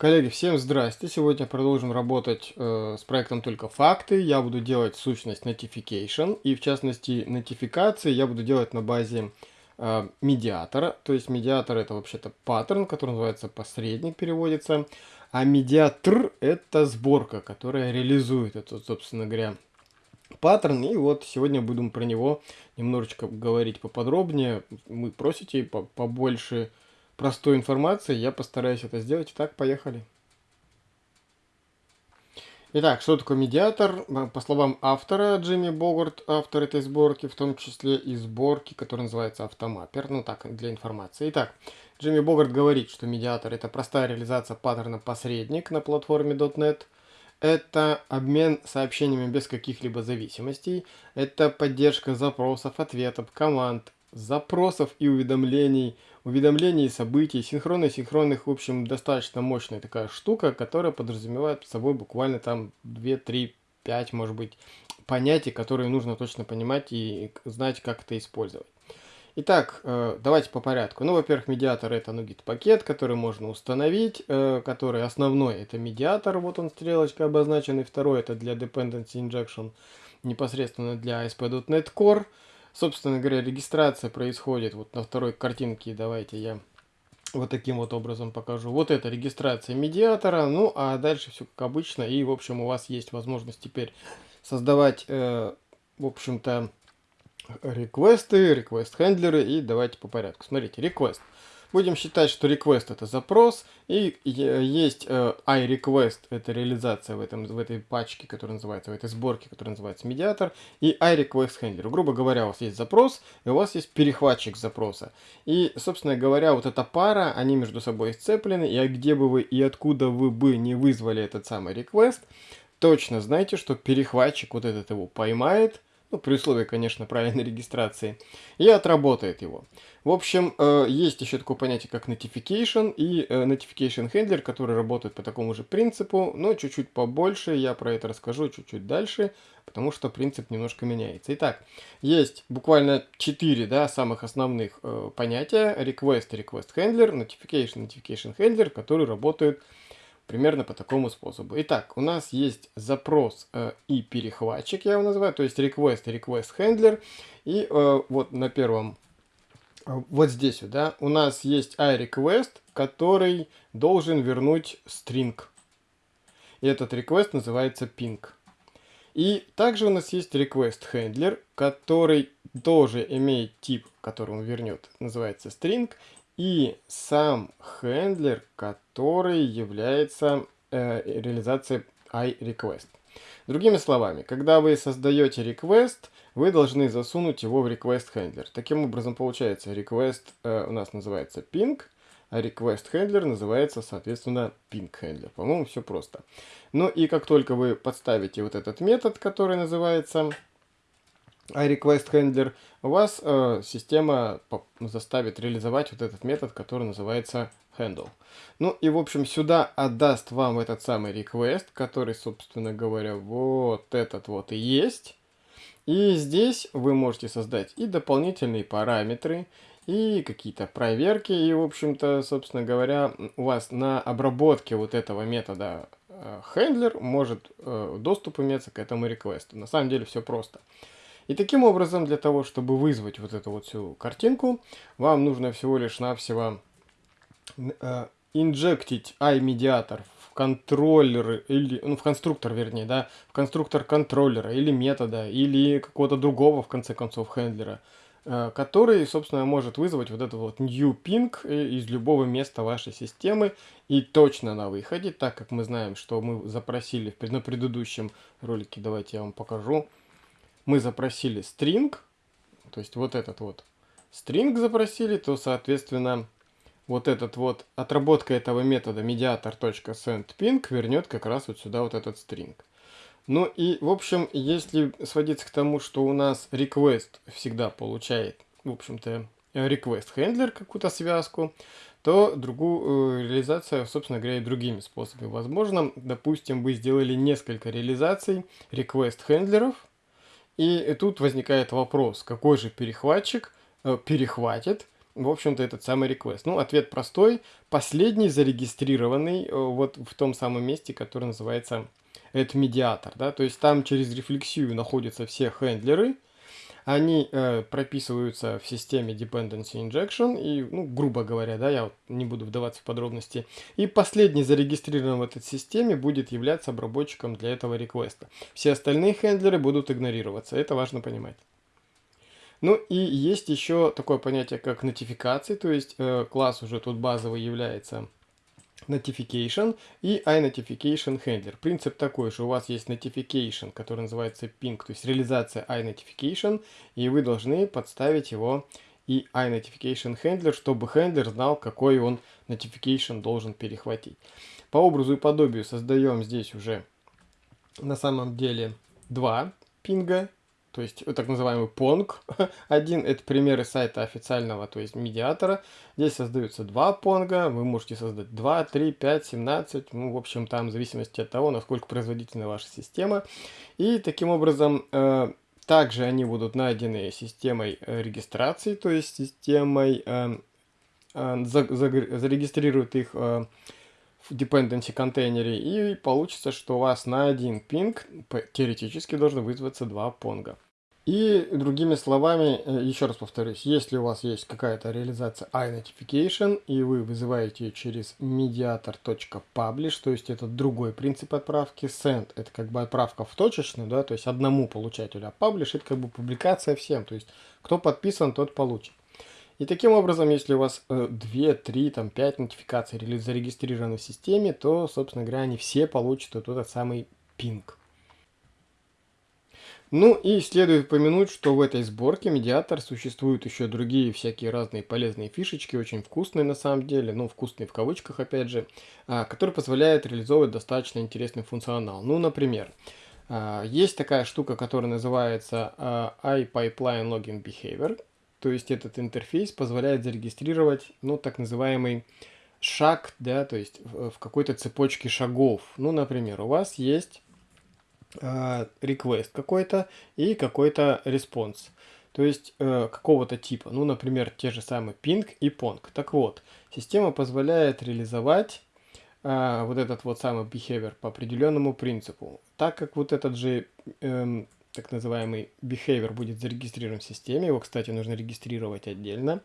Коллеги, всем здрасте! Сегодня продолжим работать э, с проектом «Только факты». Я буду делать сущность notification, и в частности нотификации я буду делать на базе э, медиатора. То есть медиатор это вообще-то паттерн, который называется посредник, переводится. А медиатор это сборка, которая реализует этот, собственно говоря, паттерн. И вот сегодня будем про него немножечко говорить поподробнее. Вы просите побольше простой информации, я постараюсь это сделать. Итак, поехали. Итак, что такое медиатор? По словам автора, Джимми Богарт, автор этой сборки, в том числе и сборки, которая называется Автомаппер, ну так, для информации. Итак, Джимми Богарт говорит, что медиатор это простая реализация паттерна посредник на платформе .NET, это обмен сообщениями без каких-либо зависимостей, это поддержка запросов, ответов, команд, запросов и уведомлений, уведомлений, событий, синхронно синхронных, в общем, достаточно мощная такая штука, которая подразумевает под собой буквально там 2, 3, 5, может быть, понятий, которые нужно точно понимать и знать, как это использовать. Итак, э, давайте по порядку. Ну, во-первых, медиатор это NuGet пакет, который можно установить, э, который основной это медиатор, вот он стрелочкой обозначен, и второй это для Dependency Injection, непосредственно для ASP.NET Core. Собственно говоря, регистрация происходит вот на второй картинке. Давайте я вот таким вот образом покажу. Вот это регистрация медиатора. Ну, а дальше все как обычно. И, в общем, у вас есть возможность теперь создавать, э, в общем-то, реквесты, реквест-хендлеры. И давайте по порядку. Смотрите, реквест. Будем считать, что request это запрос, и есть э, iRequest, это реализация в, этом, в этой пачке, которая называется, в этой сборке, которая называется медиатор, и iRequest Handler. Грубо говоря, у вас есть запрос, и у вас есть перехватчик запроса. И, собственно говоря, вот эта пара, они между собой сцеплены, и где бы вы и откуда вы бы не вызвали этот самый request, точно знайте, что перехватчик вот этот его поймает, ну, при условии, конечно, правильной регистрации, и отработает его. В общем, э, есть еще такое понятие, как notification и э, notification handler, который работает по такому же принципу, но чуть-чуть побольше, я про это расскажу чуть-чуть дальше, потому что принцип немножко меняется. Итак, есть буквально четыре да, самых основных э, понятия, request, request handler, notification, notification handler, которые работают примерно по такому способу. Итак, у нас есть запрос э, и перехватчик, я его называю, то есть request и request handler. И э, вот на первом, э, вот здесь, да, у нас есть iRequest, который должен вернуть string. И этот request называется ping. И также у нас есть request handler, который тоже имеет тип, который он вернет, называется string и сам хендлер, который является э, реализацией iRequest. Другими словами, когда вы создаете request, вы должны засунуть его в request handler. Таким образом, получается, request э, у нас называется ping, а request handler называется, соответственно, ping handler. По-моему, все просто. Ну и как только вы подставите вот этот метод, который называется iRequest Handler, у вас э, система заставит реализовать вот этот метод, который называется handle. Ну и в общем сюда отдаст вам этот самый request, который, собственно говоря, вот этот вот и есть. И здесь вы можете создать и дополнительные параметры, и какие-то проверки. И, в общем-то, собственно говоря, у вас на обработке вот этого метода э, handler может э, доступ иметься к этому реквесту. На самом деле все просто. И таким образом, для того, чтобы вызвать вот эту вот всю картинку, вам нужно всего лишь навсего э, инжектить iMediator в контроллер, или, ну, в конструктор, вернее, да, в конструктор контроллера или метода, или какого-то другого, в конце концов, хендлера, э, который, собственно, может вызвать вот этот вот new ping из любого места вашей системы и точно на выходе, так как мы знаем, что мы запросили на предыдущем ролике, давайте я вам покажу, мы запросили string, то есть вот этот вот string запросили, то, соответственно, вот этот вот отработка этого метода mediator.sendPing вернет как раз вот сюда вот этот string. Ну и, в общем, если сводиться к тому, что у нас request всегда получает, в общем-то, request handler какую-то связку, то другую э, реализация, собственно говоря, и другими способами возможно. Допустим, вы сделали несколько реализаций request хендлеров, и тут возникает вопрос, какой же перехватчик э, перехватит в общем-то, этот самый request? Ну, ответ простой. Последний зарегистрированный э, вот в том самом месте, которое называется это медиатор, да, то есть там через рефлексию находятся все хендлеры, они э, прописываются в системе Dependency Injection, и, ну, грубо говоря, да, я вот не буду вдаваться в подробности. И последний зарегистрированный в этой системе будет являться обработчиком для этого реквеста. Все остальные хендлеры будут игнорироваться, это важно понимать. Ну и есть еще такое понятие, как нотификации, то есть э, класс уже тут базовый является notification и iNotification handler. Принцип такой же, у вас есть notification, который называется ping, то есть реализация iNotification, и вы должны подставить его и iNotification handler, чтобы хендлер знал, какой он notification должен перехватить. По образу и подобию создаем здесь уже на самом деле два пинга то есть так называемый Pong. Один это примеры сайта официального, то есть медиатора. Здесь создаются два понга, вы можете создать 2, 3, 5, 17, ну, в общем, там в зависимости от того, насколько производительна ваша система. И таким образом, э, также они будут найдены системой э, регистрации, то есть системой э, э, за, за, зарегистрирует их э, в dependency контейнере, и получится, что у вас на один пинг теоретически должно вызваться два понга. И другими словами, э, еще раз повторюсь, если у вас есть какая-то реализация iNotification, и вы вызываете ее через mediator.publish, то есть это другой принцип отправки, send это как бы отправка в точечную, да, то есть одному получателю, а publish это как бы публикация всем, то есть кто подписан, тот получит. И таким образом, если у вас 2, 3, там, 5 нотификаций зарегистрированы в системе, то, собственно говоря, они все получат вот этот самый пинг. Ну и следует упомянуть, что в этой сборке медиатор существуют еще другие всякие разные полезные фишечки, очень вкусные на самом деле, ну вкусные в кавычках опять же, а, которые позволяют реализовывать достаточно интересный функционал. Ну, например, а, есть такая штука, которая называется а, iPipeline Login Behavior. То есть этот интерфейс позволяет зарегистрировать, ну, так называемый шаг, да, то есть в, какой-то цепочке шагов. Ну, например, у вас есть э, request какой-то и какой-то response. То есть э, какого-то типа. Ну, например, те же самые ping и pong. Так вот, система позволяет реализовать э, вот этот вот самый behavior по определенному принципу. Так как вот этот же э, так называемый behavior будет зарегистрирован в системе, его, кстати, нужно регистрировать отдельно,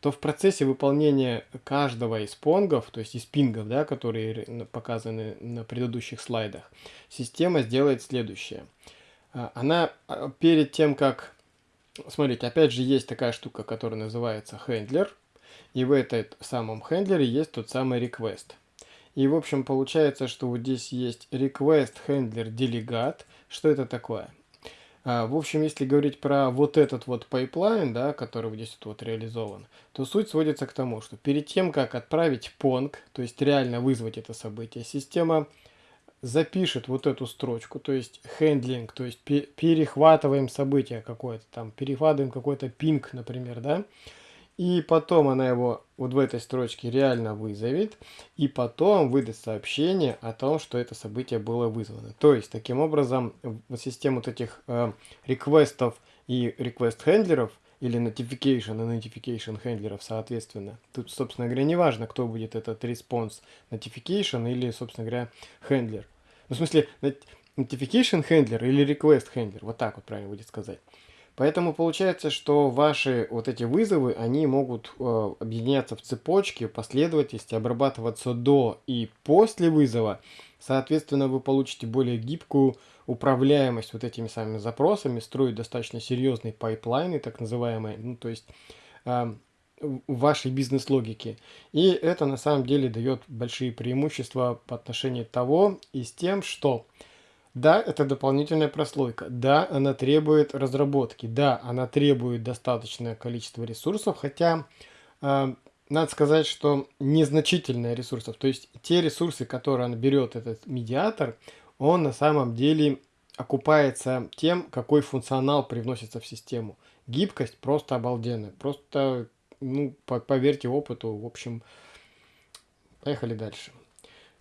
то в процессе выполнения каждого из понгов, то есть из пингов, да, которые показаны на предыдущих слайдах, система сделает следующее. А, она а, перед тем, как... Смотрите, опять же есть такая штука, которая называется хендлер, и в этом самом хендлере есть тот самый request. И, в общем, получается, что вот здесь есть request handler delegate. Что это такое? А, в общем, если говорить про вот этот вот пайплайн, да, который здесь вот реализован, то суть сводится к тому, что перед тем, как отправить pong, то есть реально вызвать это событие, система запишет вот эту строчку, то есть handling, то есть перехватываем событие какое-то там, перехватываем какой-то ping, например, да, и потом она его вот в этой строчке реально вызовет. И потом выдаст сообщение о том, что это событие было вызвано. То есть, таким образом, в систему вот этих э, реквестов и request хендлеров или notification и notification хендлеров, соответственно. Тут, собственно говоря, не важно, кто будет этот response notification или, собственно говоря, хендлер. Ну, в смысле, notification хендлер или request хендлер. Вот так вот правильно будет сказать. Поэтому получается, что ваши вот эти вызовы, они могут э, объединяться в цепочке, последовательности, обрабатываться до и после вызова. Соответственно, вы получите более гибкую управляемость вот этими самыми запросами, строить достаточно серьезные пайплайны, так называемые, ну то есть э, вашей бизнес-логике. И это на самом деле дает большие преимущества по отношению того и с тем, что да, это дополнительная прослойка. Да, она требует разработки. Да, она требует достаточное количество ресурсов, хотя э, надо сказать, что незначительное ресурсов. То есть те ресурсы, которые он берет, этот медиатор, он на самом деле окупается тем, какой функционал привносится в систему. Гибкость просто обалденная. Просто, ну, поверьте опыту, в общем, поехали дальше.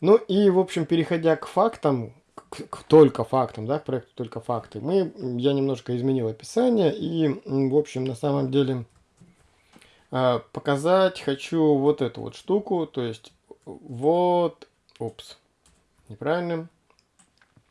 Ну и, в общем, переходя к фактам, к, к только фактам, да, к проекту только факты, мы, я немножко изменил описание и, в общем, на самом деле А, показать хочу вот эту вот штуку, то есть вот, упс, неправильно.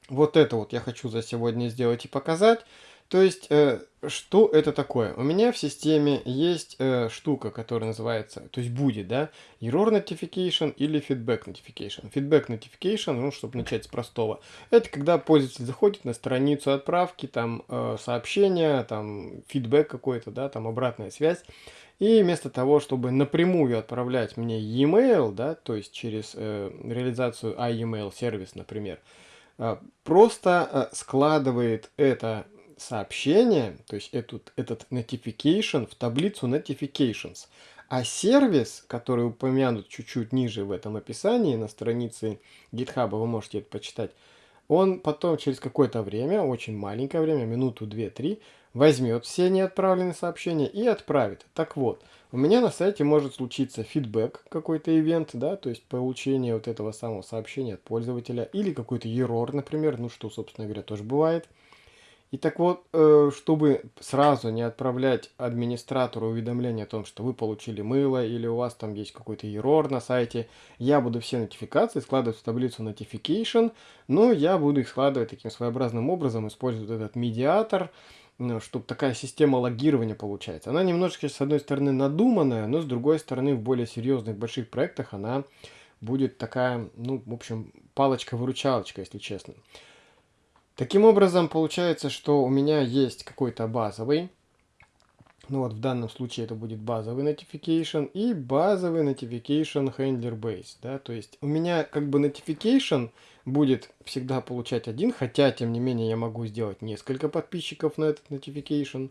Вот это вот я хочу за сегодня сделать и показать. То есть, э, что это такое? У меня в системе есть э, штука, которая называется, то есть будет, да, error notification или feedback notification. Feedback notification, ну, чтобы начать с простого, это когда пользователь заходит на страницу отправки, там э, сообщение, там фидбэк какой-то, да, там обратная связь. И вместо того, чтобы напрямую отправлять мне e-mail, да, то есть через э, реализацию iEmail сервис, например, э, просто э, складывает это сообщение, то есть этот, этот notification в таблицу notifications. А сервис, который упомянут чуть-чуть ниже в этом описании, на странице GitHub, вы можете это почитать, он потом через какое-то время, очень маленькое время, минуту, две, три, возьмет все неотправленные сообщения и отправит. Так вот, у меня на сайте может случиться фидбэк, какой-то ивент, да, то есть получение вот этого самого сообщения от пользователя, или какой-то error, например, ну что, собственно говоря, тоже бывает. И так вот, э, чтобы сразу не отправлять администратору уведомление о том, что вы получили мыло или у вас там есть какой-то error на сайте, я буду все нотификации складывать в таблицу notification, но я буду их складывать таким своеобразным образом, используя этот медиатор, ну, чтобы такая система логирования получается. Она немножечко, с одной стороны, надуманная, но с другой стороны, в более серьезных больших проектах она будет такая, ну, в общем, палочка-выручалочка, если честно. Таким образом, получается, что у меня есть какой-то базовый, ну вот в данном случае это будет базовый notification и базовый notification handler base, да, то есть у меня как бы notification будет всегда получать один, хотя тем не менее я могу сделать несколько подписчиков на этот notification,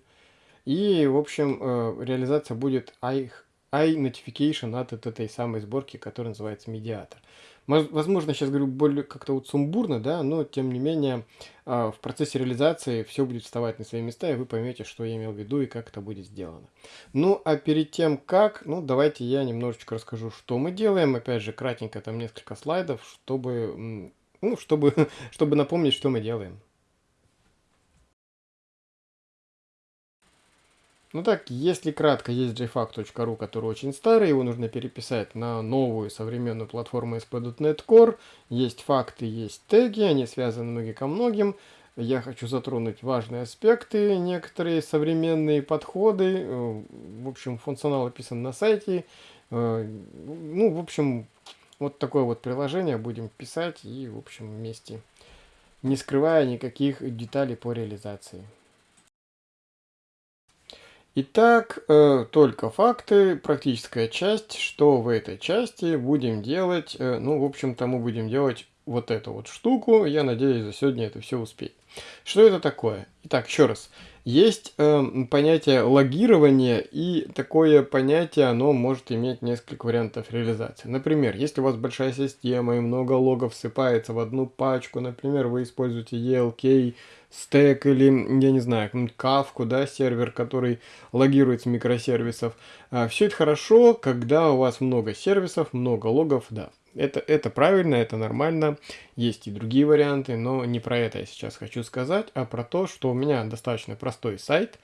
и в общем э, реализация будет i, i notification от, этой самой сборки, которая называется медиатор. Возможно, сейчас говорю более как-то вот сумбурно, да, но тем не менее а, в процессе реализации все будет вставать на свои места, и вы поймете, что я имел в виду и как это будет сделано. Ну, а перед тем как, ну, давайте я немножечко расскажу, что мы делаем. Опять же, кратенько, там несколько слайдов, чтобы, ну, чтобы, чтобы напомнить, что мы делаем. Ну так, если кратко, есть jfac.ru, который очень старый, его нужно переписать на новую современную платформу ASP.NET Core. Есть факты, есть теги, они связаны многие ко многим. Я хочу затронуть важные аспекты, некоторые современные подходы. Э, в общем, функционал описан на сайте. Э, ну, в общем, вот такое вот приложение будем писать и, в общем, вместе, не скрывая никаких деталей по реализации. Итак, э, только факты, практическая часть. Что в этой части будем делать? Э, ну, в общем-то, мы будем делать вот эту вот штуку. Я надеюсь, за сегодня это все успеть. Что это такое? Итак, еще раз. Есть э, понятие логирования, и такое понятие, оно может иметь несколько вариантов реализации. Например, если у вас большая система и много логов всыпается в одну пачку, например, вы используете ELK, стек или, я не знаю, кавку, да, сервер, который логирует с микросервисов. А, все это хорошо, когда у вас много сервисов, много логов, да. Это, это правильно, это нормально. Есть и другие варианты, но не про это я сейчас хочу сказать, а про то, что у меня достаточно простой сайт,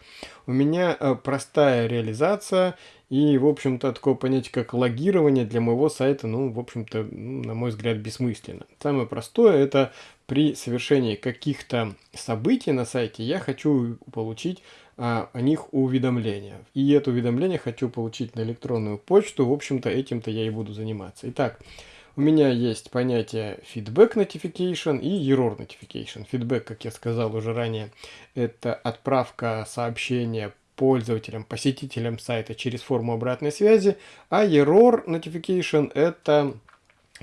у меня э, простая реализация, и, в общем-то, такое понятие, как логирование для моего сайта, ну, в общем-то, ну, на мой взгляд, бессмысленно. Самое простое – это при совершении каких-то событий на сайте я хочу получить а, о них уведомления. И это уведомление хочу получить на электронную почту. В общем-то, этим-то я и буду заниматься. Итак, у меня есть понятие feedback notification и error notification. Feedback, как я сказал уже ранее, это отправка сообщения пользователям, посетителям сайта через форму обратной связи, а error notification это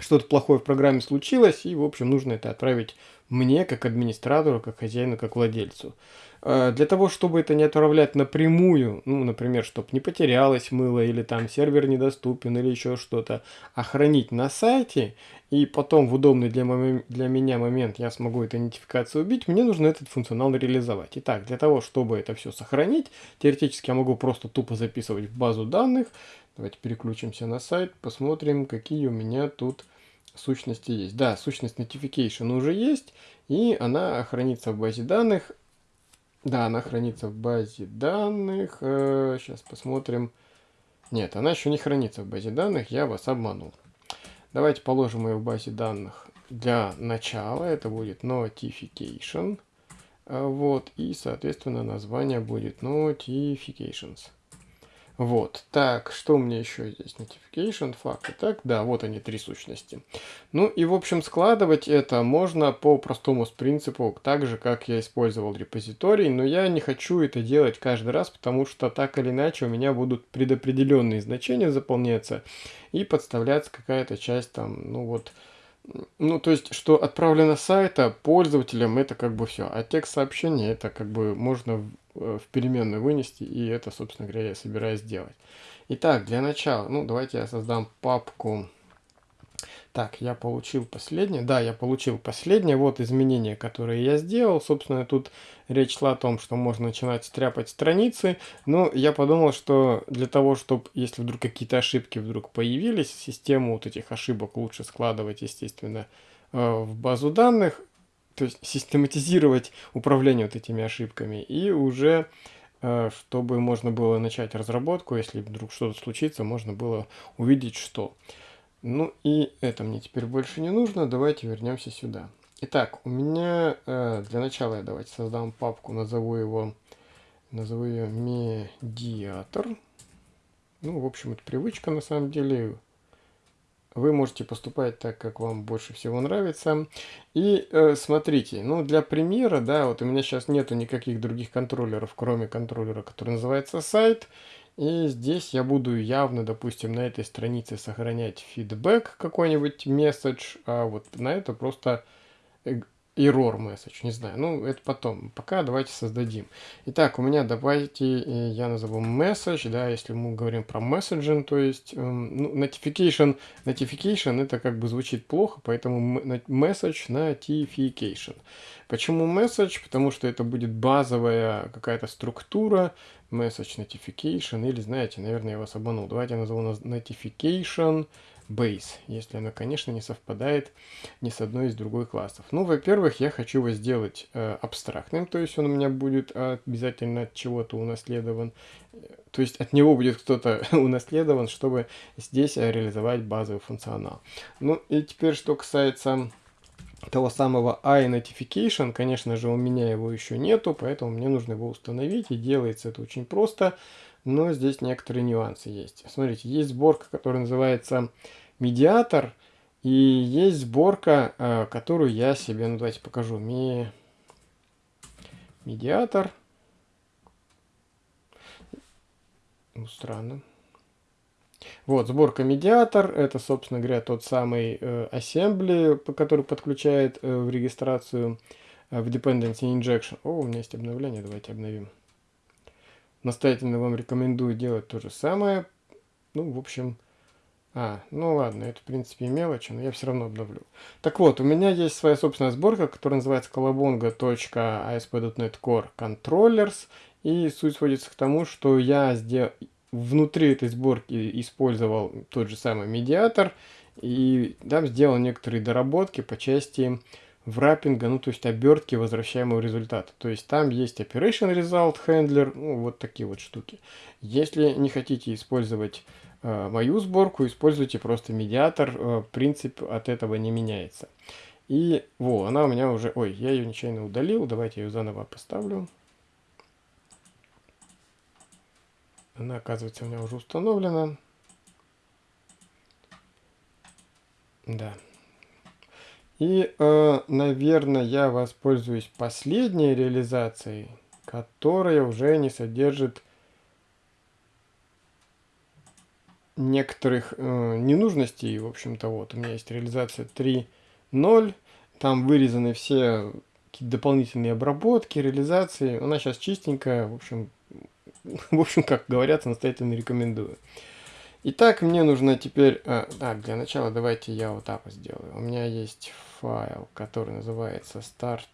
что-то плохое в программе случилось, и, в общем, нужно это отправить мне, как администратору, как хозяину, как владельцу. А, для того, чтобы это не отправлять напрямую, ну, например, чтобы не потерялось мыло, или там сервер недоступен, или еще что-то, а хранить на сайте, и потом в удобный для, для меня момент я смогу эту идентификацию убить, мне нужно этот функционал реализовать. Итак, для того, чтобы это все сохранить, теоретически я могу просто тупо записывать в базу данных. Давайте переключимся на сайт, посмотрим, какие у меня тут сущности есть. Да, сущность notification уже есть, и она хранится в базе данных. Да, она хранится в базе данных. Сейчас э, посмотрим. Нет, она еще не хранится в базе данных, я вас обманул. Давайте положим ее в базе данных для начала. Это будет notification. А, вот, и, соответственно, название будет notifications. Вот, так, что у меня еще здесь? Notification, факты. Так, да, вот они, три сущности. Ну и, в общем, складывать это можно по простому принципу, так же, как я использовал репозиторий, но я не хочу это делать каждый раз, потому что так или иначе у меня будут предопределенные значения заполняться и подставляться какая-то часть там, ну вот, ну, то есть, что отправлено сайта пользователям, это как бы все. А текст сообщения, это как бы можно в переменную вынести, и это, собственно говоря, я собираюсь сделать. Итак, для начала, ну, давайте я создам папку. Так, я получил последнее. Да, я получил последнее. Вот изменения, которые я сделал. Собственно, тут речь шла о том, что можно начинать стряпать страницы. Но я подумал, что для того, чтобы, если вдруг какие-то ошибки вдруг появились, систему вот этих ошибок лучше складывать, естественно, э, в базу данных, то есть систематизировать управление вот этими ошибками и уже э, чтобы можно было начать разработку, если вдруг что-то случится, можно было увидеть, что. Ну и это мне теперь больше не нужно, давайте вернемся сюда. Итак, у меня э, для начала я давайте создам папку, назову его, назову ее медиатор. Ну, в общем, это привычка на самом деле, вы можете поступать так, как вам больше всего нравится. И э, смотрите, ну для примера, да, вот у меня сейчас нету никаких других контроллеров, кроме контроллера, который называется сайт. И здесь я буду явно, допустим, на этой странице сохранять фидбэк какой-нибудь месседж, а вот на это просто э, error message, не знаю, ну это потом, пока давайте создадим. Итак, у меня давайте, э, я назову message, да, если мы говорим про messaging, то есть эм, ну, notification, notification это как бы звучит плохо, поэтому message notification. Почему message? Потому что это будет базовая какая-то структура, message notification, или знаете, наверное, я вас обманул, давайте я назову notification, base, если она, конечно, не совпадает ни с одной из другой классов. Ну, во-первых, я хочу его сделать э, абстрактным, то есть он у меня будет обязательно от чего-то унаследован, то есть от него будет кто-то унаследован, чтобы здесь реализовать базовый функционал. Ну и теперь, что касается того самого iNotification, конечно же, у меня его еще нету, поэтому мне нужно его установить, и делается это очень просто но здесь некоторые нюансы есть. Смотрите, есть сборка, которая называется медиатор, и есть сборка, э, которую я себе, ну давайте покажу, Ми... медиатор. Ну, странно. Вот, сборка медиатор, это, собственно говоря, тот самый э, assembly, который подключает э, в регистрацию э, в dependency injection. О, у меня есть обновление, давайте обновим. Настоятельно вам рекомендую делать то же самое. Ну, в общем... А, ну ладно, это в принципе мелочи, но я все равно обновлю. Так вот, у меня есть своя собственная сборка, которая называется colabonga.asp.NET Core Controllers. И суть сводится к тому, что я сделал внутри этой сборки использовал тот же самый медиатор и там сделал некоторые доработки по части враппинга, ну то есть обертки возвращаемого результата. То есть там есть Operation Result Handler, ну вот такие вот штуки. Если не хотите использовать э, мою сборку, используйте просто медиатор, э, принцип от этого не меняется. И во, она у меня уже, ой, я ее нечаянно удалил, давайте я ее заново поставлю. Она, оказывается, у меня уже установлена. Да. И, э, наверное, я воспользуюсь последней реализацией, которая уже не содержит некоторых э, ненужностей. В общем-то, вот у меня есть реализация 3.0. Там вырезаны все дополнительные обработки, реализации. Она сейчас чистенькая. В общем, в общем, как говорят, настоятельно рекомендую. Итак, мне нужно теперь... А, так, для начала давайте я вот вот сделаю. У меня есть файл, который называется start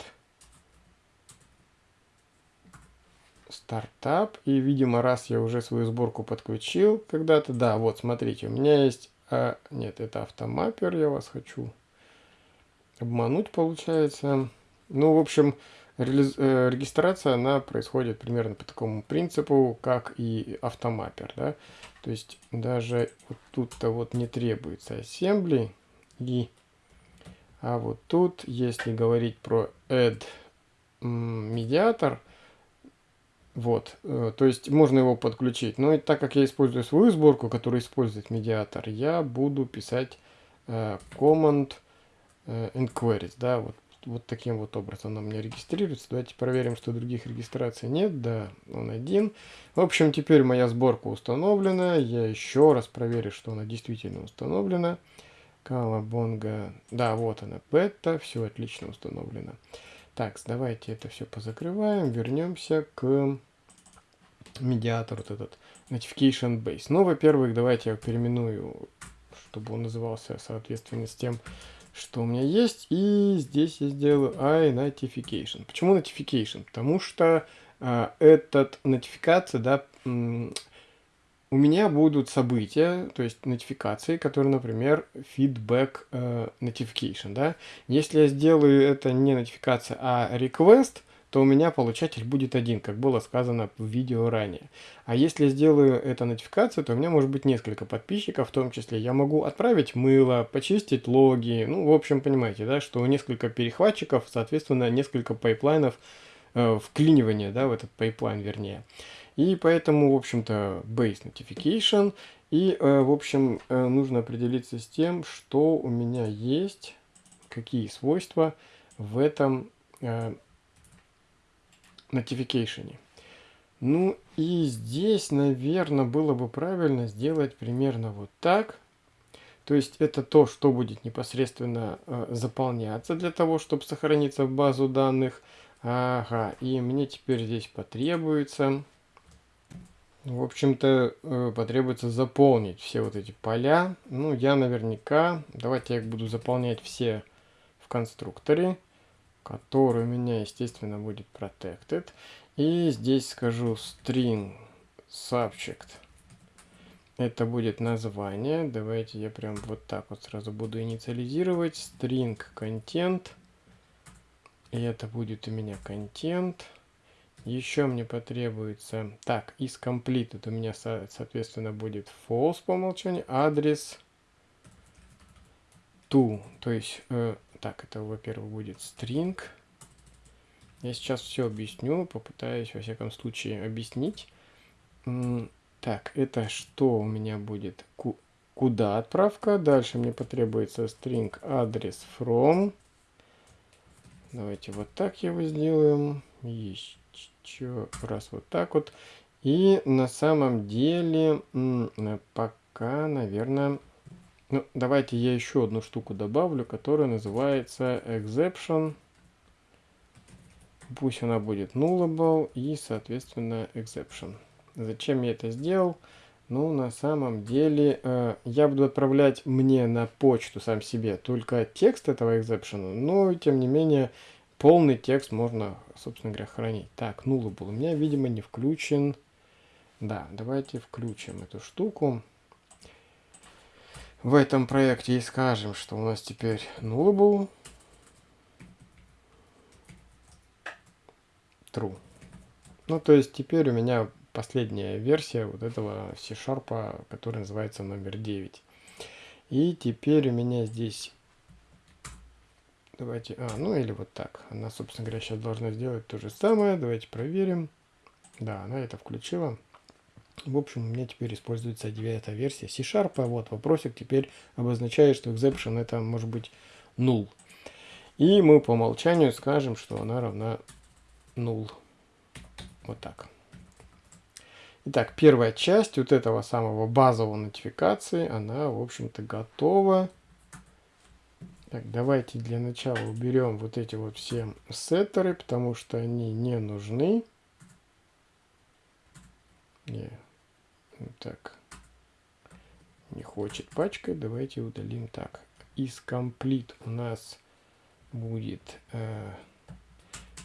стартап. И, видимо, раз я уже свою сборку подключил когда-то, да, вот, смотрите, у меня есть, а, нет, это автомаппер, я вас хочу обмануть, получается. Ну, в общем, регистрация, она происходит примерно по такому принципу, как и автомаппер, да. То есть даже вот тут-то вот не требуется assembly, и... а вот тут, если говорить про add медиатор, вот, э, то есть можно его подключить. Но так как я использую свою сборку, которая использует медиатор, я буду писать э, command э, inquiries, да, вот, вот таким вот образом он у меня регистрируется. Давайте проверим, что других регистраций нет, да, он один. В общем, теперь моя сборка установлена, я еще раз проверю, что она действительно установлена. Калабонга, да, вот она, бета, все отлично установлено. Так, давайте это все позакрываем, вернемся к медиатору, вот этот notification base. Ну, во-первых, давайте я переименую, чтобы он назывался соответственно с тем, что у меня есть. И здесь я сделаю iNotification. Почему notification? Потому что э, этот нотификация, да, у меня будут события, то есть нотификации, которые, например, feedback uh, notification, да. Если я сделаю это не нотификация, а request, то у меня получатель будет один, как было сказано в видео ранее. А если сделаю это нотификацию, то у меня может быть несколько подписчиков, в том числе я могу отправить мыло, почистить логи, ну, в общем, понимаете, да, что несколько перехватчиков, соответственно, несколько пайплайнов э, вклинивания, да, в этот пайплайн, вернее. И поэтому, в общем-то, base notification. И, э, в общем, э, нужно определиться с тем, что у меня есть, какие свойства в этом э, notification. Ну и здесь, наверное, было бы правильно сделать примерно вот так. То есть это то, что будет непосредственно э, заполняться для того, чтобы сохраниться в базу данных. Ага, и мне теперь здесь потребуется в общем-то, э, потребуется заполнить все вот эти поля. Ну, я наверняка, давайте я их буду заполнять все в конструкторе, который у меня, естественно, будет protected. И здесь скажу string subject. Это будет название. Давайте я прям вот так вот сразу буду инициализировать. String content. И это будет у меня контент. Еще мне потребуется... Так, из completed у меня, соответственно, будет false по умолчанию. Адрес to. То есть, э, так, это, во-первых, будет string. Я сейчас все объясню, попытаюсь, во всяком случае, объяснить. Так, это что у меня будет? Куда отправка? Дальше мне потребуется string адрес from. Давайте вот так его сделаем. Еще раз вот так вот. И на самом деле пока, наверное... Ну, давайте я еще одну штуку добавлю, которая называется exception. Пусть она будет nullable и, соответственно, exception. Зачем я это сделал? Ну, на самом деле, э, я буду отправлять мне на почту сам себе только текст этого exception, но, тем не менее, полный текст можно, собственно говоря, хранить. Так, nullable у меня, видимо, не включен. Да, давайте включим эту штуку. В этом проекте и скажем, что у нас теперь nullable. True. Ну, то есть теперь у меня последняя версия вот этого C-Sharp, который называется номер 9. И теперь у меня здесь Давайте, а, ну или вот так. Она, собственно говоря, сейчас должна сделать то же самое. Давайте проверим. Да, она это включила. В общем, у меня теперь используется девятая версия C-Sharp. Вот вопросик теперь обозначает, что exception это может быть null. И мы по умолчанию скажем, что она равна null. Вот так. Итак, первая часть вот этого самого базового нотификации, она, в общем-то, готова. Так, давайте для начала уберем вот эти вот все сеттеры, потому что они не нужны. Не. Так. Не хочет пачкать. Давайте удалим так. Из комплит у нас будет э,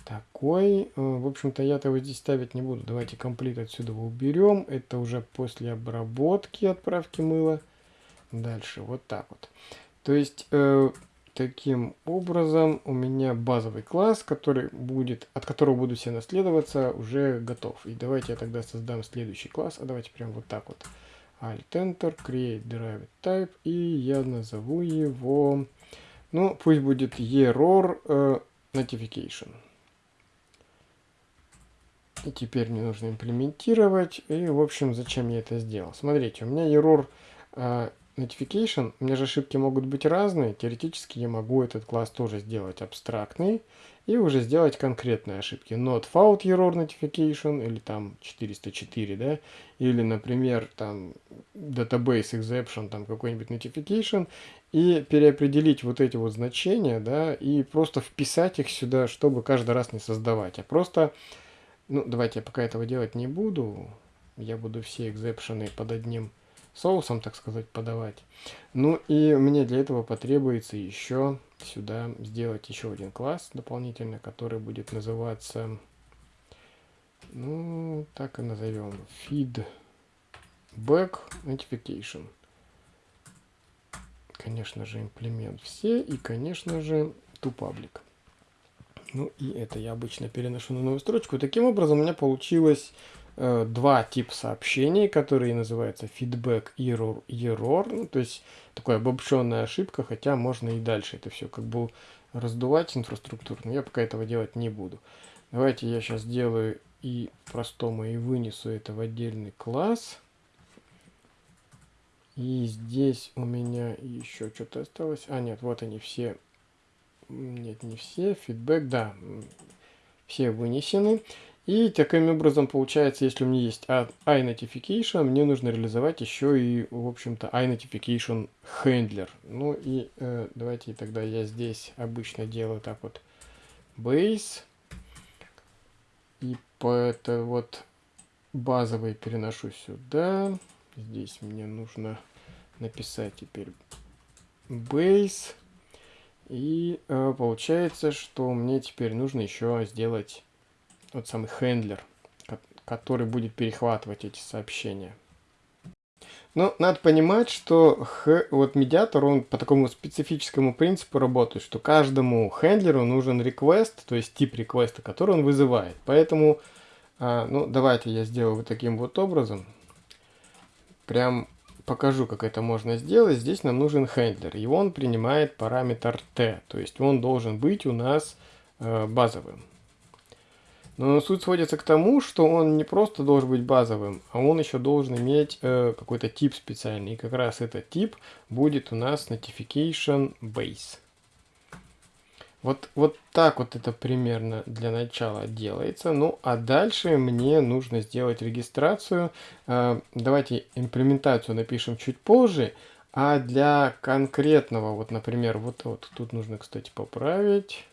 такой. Э, в общем-то, я-то его здесь ставить не буду. Давайте комплит отсюда уберем. Это уже после обработки отправки мыла. Дальше вот так вот. То есть... Э, таким образом у меня базовый класс, который будет, от которого буду все наследоваться, уже готов. И давайте я тогда создам следующий класс. А давайте прям вот так вот. Alt-Enter, Create Derived Type. И я назову его, ну, пусть будет Error uh, Notification. И теперь мне нужно имплементировать. И, в общем, зачем я это сделал? Смотрите, у меня error uh, notification, у меня же ошибки могут быть разные. Теоретически я могу этот класс тоже сделать абстрактный и уже сделать конкретные ошибки. Not found error notification или там 404, да, или, например, там database exception, там какой-нибудь notification, и переопределить вот эти вот значения, да, и просто вписать их сюда, чтобы каждый раз не создавать, а просто, ну, давайте я пока этого делать не буду, я буду все экзепшены под одним соусом, так сказать, подавать. Ну и мне для этого потребуется еще сюда сделать еще один класс дополнительно, который будет называться, ну, так и назовем, feedback notification. Конечно же, имплемент все и, конечно же, toPublic. Ну и это я обычно переношу на новую строчку. Таким образом у меня получилось Э, два типа сообщений, которые называются feedback error, error, ну, то есть такая обобщенная ошибка, хотя можно и дальше это все как бы раздувать инфраструктуру, но я пока этого делать не буду. Давайте я сейчас сделаю и простому и вынесу это в отдельный класс. И здесь у меня еще что-то осталось. А, нет, вот они все. Нет, не все. Фидбэк, да. Все вынесены. И таким образом получается, если у меня есть iNotification, мне нужно реализовать еще и, в общем-то, iNotification Handler. Ну и э, давайте тогда я здесь обычно делаю так вот base. И по это вот базовый переношу сюда. Здесь мне нужно написать теперь base. И э, получается, что мне теперь нужно еще сделать тот самый хендлер, который будет перехватывать эти сообщения. Но надо понимать, что х, вот медиатор, он по такому специфическому принципу работает, что каждому хендлеру нужен request, то есть тип реквеста, который он вызывает. Поэтому, а, ну, давайте я сделаю вот таким вот образом. Прям покажу, как это можно сделать. Здесь нам нужен хендлер, и он принимает параметр t, то есть он должен быть у нас э, базовым. Но суть сводится к тому, что он не просто должен быть базовым, а он еще должен иметь э, какой-то тип специальный. И как раз этот тип будет у нас Notification Base. Вот, вот так вот это примерно для начала делается. Ну, а дальше мне нужно сделать регистрацию. Э, давайте имплементацию напишем чуть позже. А для конкретного, вот, например, вот, вот тут нужно, кстати, поправить.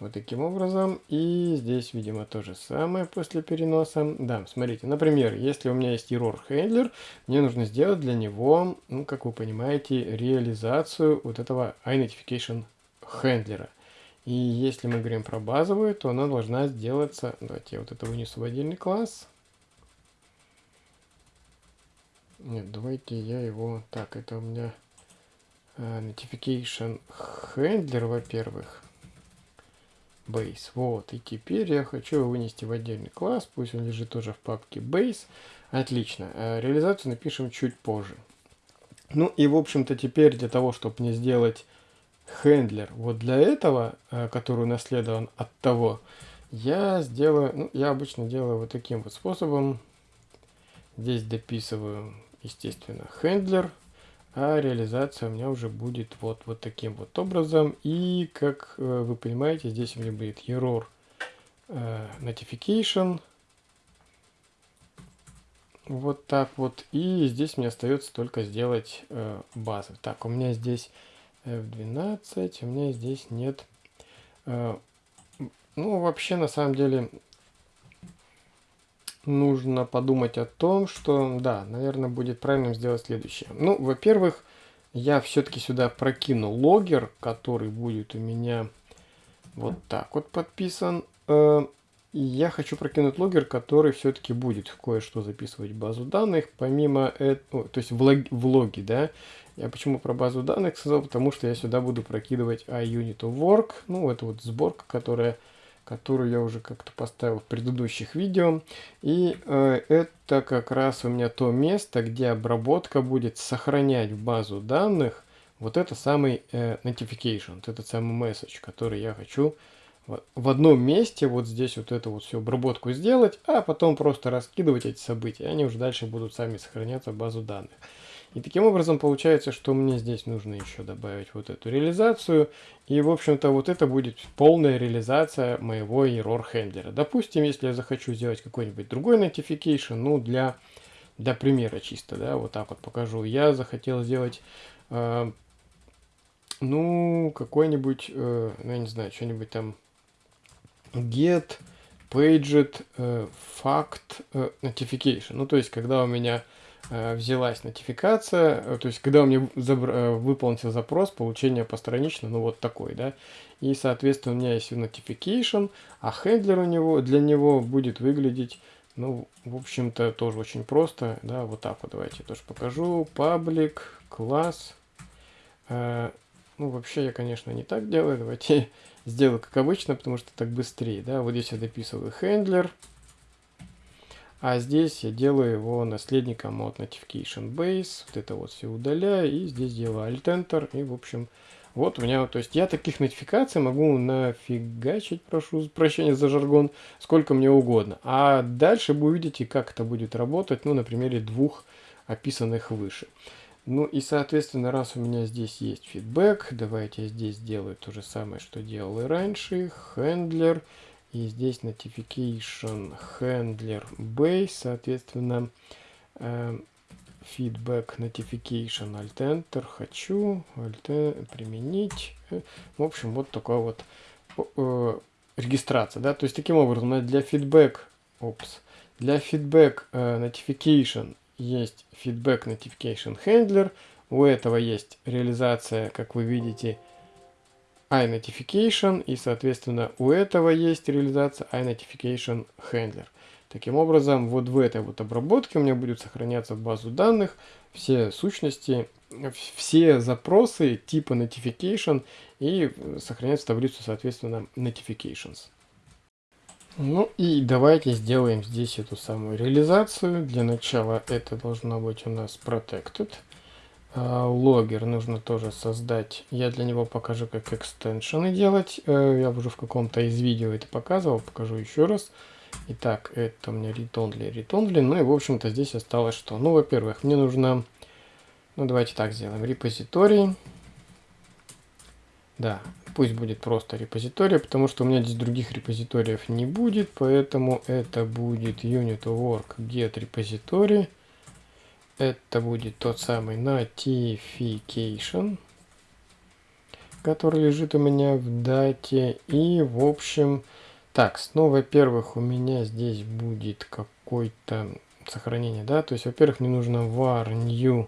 Вот таким образом. И здесь, видимо, то же самое после переноса. Да, смотрите, например, если у меня есть error handler, мне нужно сделать для него, ну, как вы понимаете, реализацию вот этого iNotification хендлера. И если мы говорим про базовую, то она должна сделаться... Давайте я вот это вынесу в отдельный класс. Нет, давайте я его... Так, это у меня uh, notification handler, во-первых base. Вот, и теперь я хочу его вынести в отдельный класс, пусть он лежит тоже в папке base. Отлично, э, реализацию напишем чуть позже. Ну и, в общем-то, теперь для того, чтобы мне сделать хендлер, вот для этого, э, который наследован от того, я сделаю, ну, я обычно делаю вот таким вот способом. Здесь дописываю, естественно, хендлер а реализация у меня уже будет вот, вот таким вот образом. И, как э, вы понимаете, здесь у меня будет error э, notification. Вот так вот. И здесь мне остается только сделать э, базу. Так, у меня здесь F12, у меня здесь нет... Ну, вообще, на самом деле, нужно подумать о том, что, да, наверное, будет правильным сделать следующее. Ну, во-первых, я все-таки сюда прокину логер, который будет у меня вот так вот подписан. Э, я хочу прокинуть логер, который все-таки будет кое-что записывать в базу данных, помимо этого, то есть влоги, влоги, да. Я почему про базу данных сказал, потому что я сюда буду прокидывать iUnit of ну, это вот сборка, которая которую я уже как-то поставил в предыдущих видео. И э, это как раз у меня то место, где обработка будет сохранять в базу данных вот это самый э, notification, вот этот самый message, который я хочу в одном месте вот здесь вот эту вот всю обработку сделать, а потом просто раскидывать эти события. Они уже дальше будут сами сохраняться в базу данных. И таким образом получается, что мне здесь нужно еще добавить вот эту реализацию. И, в общем-то, вот это будет полная реализация моего error хендлера. Допустим, если я захочу сделать какой-нибудь другой notification, ну, для, для примера чисто, да, вот так вот покажу. Я захотел сделать, э, ну, какой-нибудь, э, ну, я не знаю, что-нибудь там get paged э, fact э, notification. Ну, то есть, когда у меня взялась нотификация, э, то есть когда у меня э, выполнился запрос получения постранично, ну вот такой, да, и соответственно у меня есть notification, а хендлер у него, для него будет выглядеть, ну, в общем-то, тоже очень просто, да, вот так вот, давайте я тоже покажу, public, класс, э, ну, вообще я, конечно, не так делаю, давайте сделаю как обычно, потому что так быстрее, да, вот здесь я дописываю хендлер, а здесь я делаю его наследником от Notification Base. Вот это вот все удаляю. И здесь делаю Alt-Enter. И, в общем, вот у меня, то есть я таких нотификаций могу нафигачить, прошу прощения за жаргон, сколько мне угодно. А дальше вы увидите, как это будет работать, ну, на примере двух описанных выше. Ну и, соответственно, раз у меня здесь есть фидбэк, давайте я здесь сделаю то же самое, что делал и раньше. Handler. И здесь notification handler base, соответственно, э, feedback notification alt enter хочу alt применить. Э, в общем, вот такая вот э, регистрация, да, то есть таким образом для feedback, опс, для feedback э, notification есть feedback notification handler, у этого есть реализация, как вы видите, iNotification, и, соответственно, у этого есть реализация iNotification Handler. Таким образом, вот в этой вот обработке у меня будет сохраняться в базу данных все сущности, все запросы типа notification и сохраняться таблицу, соответственно, notifications. Ну и давайте сделаем здесь эту самую реализацию. Для начала это должно быть у нас protected. А, логер нужно тоже создать. Я для него покажу, как экстеншены делать. Э, я уже в каком-то из видео это показывал, покажу еще раз. Итак, это у меня read-only. Ну и, в общем-то, здесь осталось что? Ну, во-первых, мне нужно... Ну, давайте так сделаем. Репозиторий. Да, пусть будет просто репозиторий, потому что у меня здесь других репозиториев не будет, поэтому это будет unit work get repository это будет тот самый notification, который лежит у меня в дате. И, в общем, так, ну, во-первых, у меня здесь будет какое-то сохранение, да, то есть, во-первых, мне нужно var new,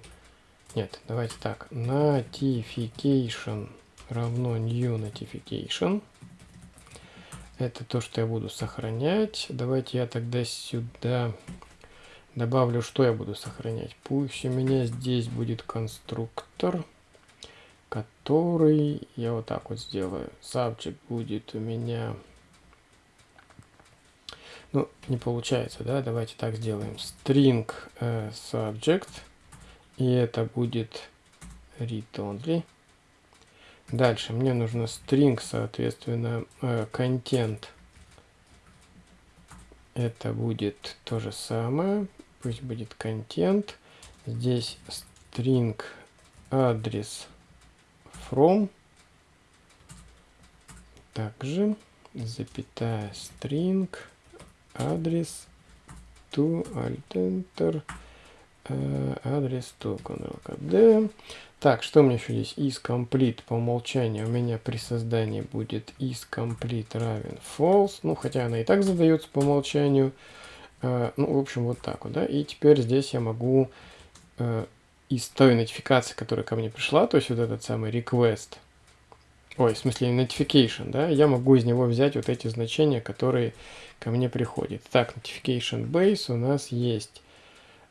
нет, давайте так, notification равно new notification. Это то, что я буду сохранять. Давайте я тогда сюда Добавлю, что я буду сохранять. Пусть у меня здесь будет конструктор, который я вот так вот сделаю. Subject будет у меня... Ну, не получается, да? Давайте так сделаем. String э, subject. И это будет read only. Дальше мне нужно string, соответственно, э, content. Это будет то же самое пусть будет контент. Здесь string адрес from. Также запятая string адрес to alt enter э, адрес to ctrl Так, что у меня еще здесь? is complete по умолчанию у меня при создании будет is complete равен false. Ну, хотя она и так задается по умолчанию. Э, ну, в общем, вот так вот, да. И теперь здесь я могу э, из той нотификации, которая ко мне пришла, то есть вот этот самый request, ой, в смысле notification, да, я могу из него взять вот эти значения, которые ко мне приходят. Так, notification base у нас есть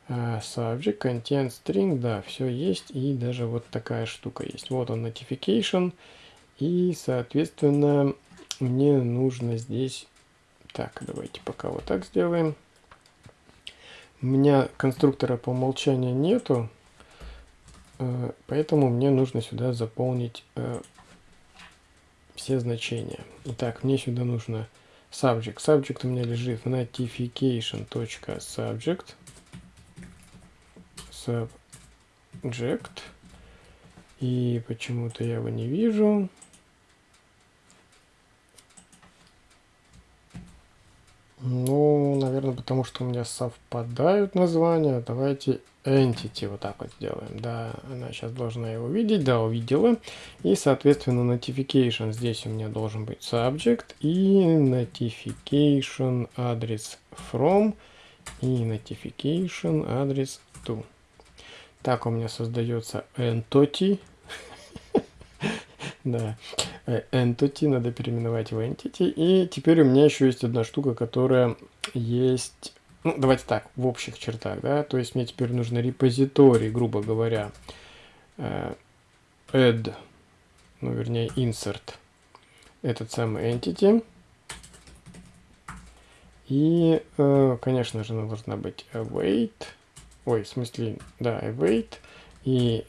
uh, subject, content, string, да, все есть, и даже вот такая штука есть. Вот он notification, и, соответственно, мне нужно здесь, так, давайте пока вот так сделаем. У меня конструктора по умолчанию нету, э, поэтому мне нужно сюда заполнить э, все значения. Итак, мне сюда нужно subject. Subject у меня лежит в notification.subject. Subject. И почему-то я его не вижу. Ну, наверное, потому что у меня совпадают названия. Давайте entity вот так вот сделаем. Да, она сейчас должна его видеть. Да, увидела. И, соответственно, notification здесь у меня должен быть subject. И notification адрес from. И notification адрес to. Так у меня создается entity. Да, entity надо переименовать в entity. И теперь у меня еще есть одна штука, которая есть... Ну, давайте так, в общих чертах, да. То есть мне теперь нужно репозиторий, грубо говоря, э, add, ну, вернее, insert этот самый entity. И, э, конечно же, она должна быть await. Ой, в смысле, да, await. И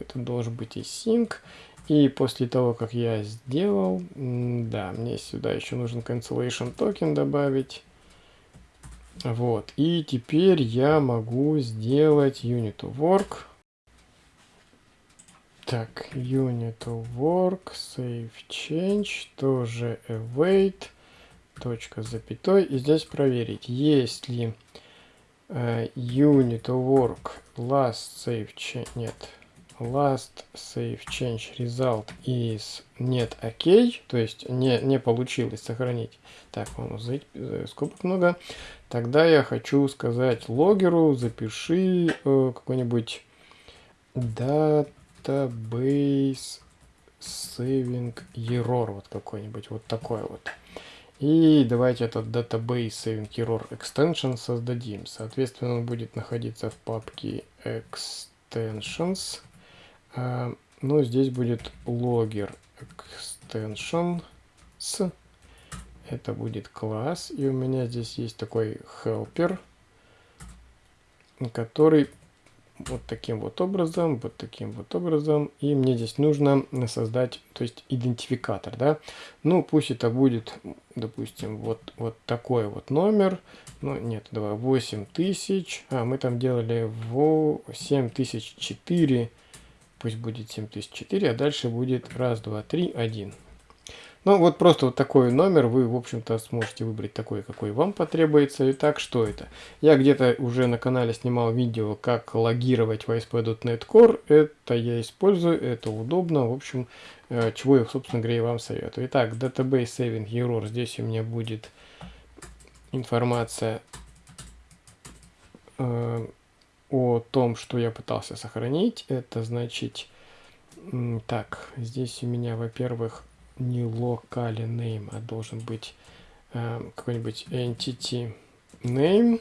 это должен быть и sync. И после того, как я сделал, да, мне сюда еще нужен cancellation токен добавить. Вот, и теперь я могу сделать unit work. Так, unit work, save change, тоже await, точка запятой. И здесь проверить, есть ли uh, unit work last save change, нет, last save change result is нет окей, то есть не, не получилось сохранить. Так, э, скобок много. Тогда я хочу сказать логеру, запиши э, какой-нибудь database saving error, вот какой-нибудь, вот такой вот. И давайте этот database saving error extension создадим. Соответственно, он будет находиться в папке extensions. А, ну, здесь будет logger extension с. Это будет класс. И у меня здесь есть такой helper, который вот таким вот образом, вот таким вот образом. И мне здесь нужно создать, то есть идентификатор, да. Ну, пусть это будет, допустим, вот, вот такой вот номер. Ну, нет, давай, 8000. А, мы там делали в 7004 пусть будет 7004, а дальше будет раз, два, три, один. Ну, вот просто вот такой номер вы, в общем-то, сможете выбрать такой, какой вам потребуется. Итак, что это? Я где-то уже на канале снимал видео, как логировать в ASP.NET Core. Это я использую, это удобно. В общем, э, чего я, собственно говоря, вам советую. Итак, Database Saving Error. Здесь у меня будет информация э, о том, что я пытался сохранить. Это значит, так, здесь у меня, во-первых, не locally name, а должен быть э, какой-нибудь entity name.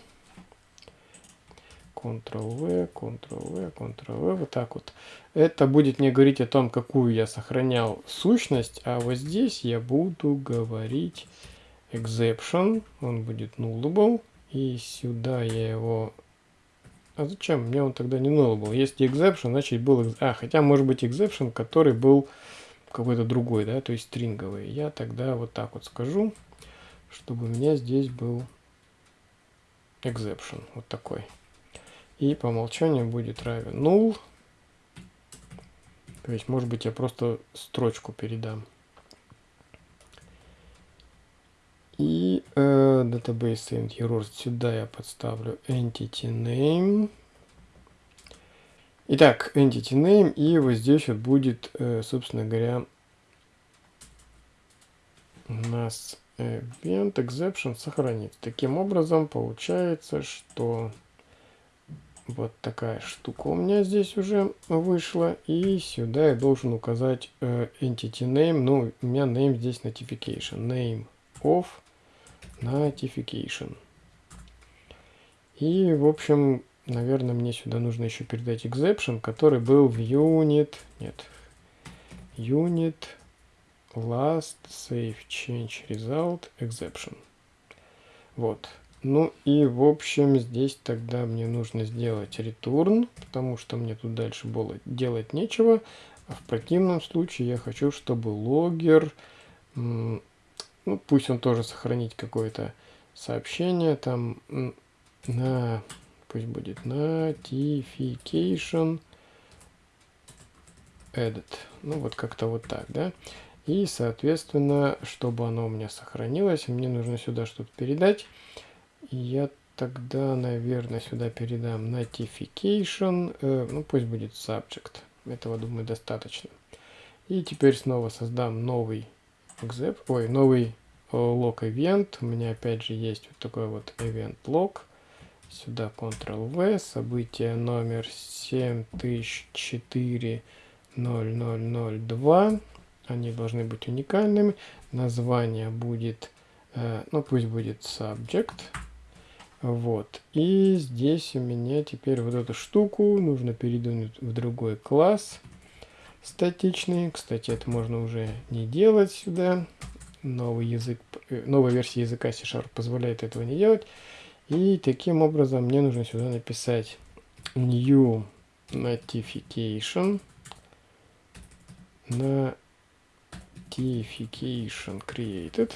Ctrl-V, Ctrl-V, Ctrl-V, вот так вот. Это будет мне говорить о том, какую я сохранял сущность, а вот здесь я буду говорить exception, он будет nullable, и сюда я его а зачем? Мне он тогда не null был. Если exception, значит был... А, хотя может быть exception, который был какой-то другой, да, то есть стринговый. Я тогда вот так вот скажу, чтобы у меня здесь был exception, вот такой. И по умолчанию будет равен null. То есть, может быть, я просто строчку передам. И э, database and errors сюда я подставлю entity name. Итак, entity name, и вот здесь вот будет, э, собственно говоря, у нас event exception сохранить. Таким образом, получается, что вот такая штука у меня здесь уже вышла. И сюда я должен указать э, entity name. Ну, у меня name здесь notification. Name of notification. И, в общем, наверное, мне сюда нужно еще передать exception, который был в unit. Нет. Unit last save change result exception. Вот. Ну и в общем здесь тогда мне нужно сделать return, потому что мне тут дальше было делать нечего. А в противном случае я хочу, чтобы логер, ну пусть он тоже сохранить какое-то сообщение там на, пусть будет notification edit. Ну вот как-то вот так, да. И соответственно, чтобы оно у меня сохранилось, мне нужно сюда что-то передать. Я тогда, наверное, сюда передам notification, э, ну пусть будет subject. Этого, думаю, достаточно. И теперь снова создам новый exep, ой, новый э, log event. У меня опять же есть вот такой вот event log. Сюда Ctrl-V, событие номер 70040002. Они должны быть уникальными. Название будет, э, ну пусть будет subject. Вот. И здесь у меня теперь вот эту штуку нужно передвинуть в другой класс статичный. Кстати, это можно уже не делать сюда. Новый язык, э, новая версия языка C-Sharp позволяет этого не делать. И таким образом мне нужно сюда написать new notification notification created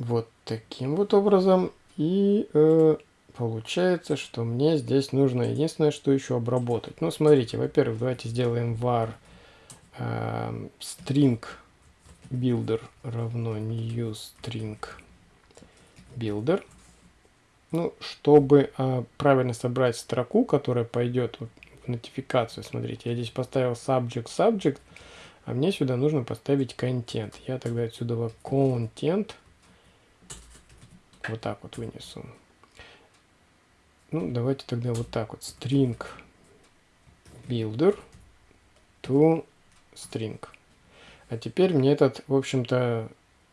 вот таким вот образом. И э, получается, что мне здесь нужно единственное, что еще обработать. Ну, смотрите, во-первых, давайте сделаем var э, string builder равно new string builder. Ну, чтобы э, правильно собрать строку, которая пойдет в нотификацию, смотрите, я здесь поставил subject subject, а мне сюда нужно поставить контент. Я тогда отсюда content вот так вот вынесу. Ну, давайте тогда вот так вот. String builder to string. А теперь мне этот, в общем-то,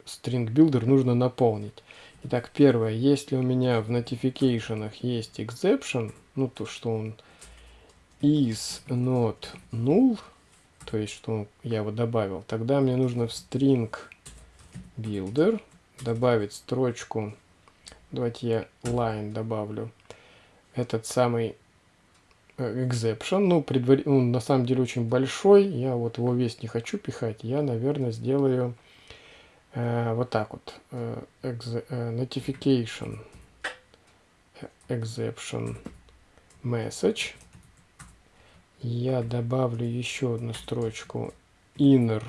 string builder нужно наполнить. Итак, первое, если у меня в notification есть exception, ну то, что он is not null, то есть, что я его добавил, тогда мне нужно в string builder добавить строчку Давайте я line добавлю. Этот самый э, exception. Ну, предвар... ну, на самом деле очень большой. Я вот его весь не хочу пихать. Я, наверное, сделаю э, вот так вот. Э, э, notification exception message. Я добавлю еще одну строчку inner